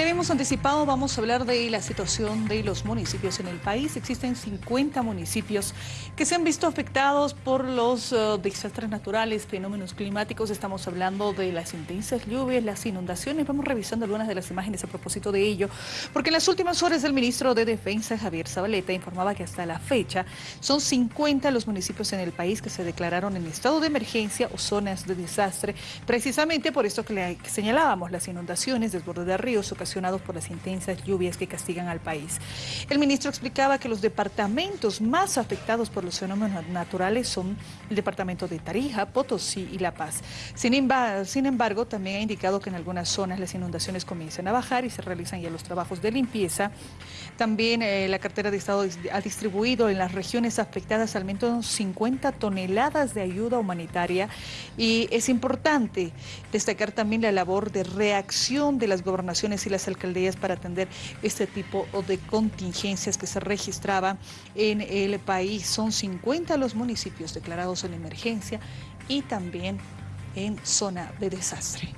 Ya habíamos anticipado, vamos a hablar de la situación de los municipios en el país. Existen 50 municipios que se han visto afectados por los uh, desastres naturales, fenómenos climáticos. Estamos hablando de las intensas lluvias, las inundaciones. Vamos revisando algunas de las imágenes a propósito de ello, porque en las últimas horas el ministro de Defensa, Javier Zabaleta, informaba que hasta la fecha son 50 los municipios en el país que se declararon en estado de emergencia o zonas de desastre, precisamente por esto que le señalábamos, las inundaciones, desborde de ríos, ocasiones por las intensas lluvias que castigan al país. El ministro explicaba que los departamentos más afectados por los fenómenos naturales son el departamento de Tarija, Potosí y La Paz. Sin, embargo, también ha indicado que en algunas zonas las inundaciones comienzan a bajar y se realizan ya los trabajos de limpieza. También eh, la cartera de Estado ha distribuido en las regiones afectadas al menos 50 toneladas de ayuda humanitaria y es importante destacar también la labor de reacción de las gobernaciones y las alcaldías para atender este tipo de contingencias que se registraban en el país. Son 50 los municipios declarados en emergencia y también en zona de desastre.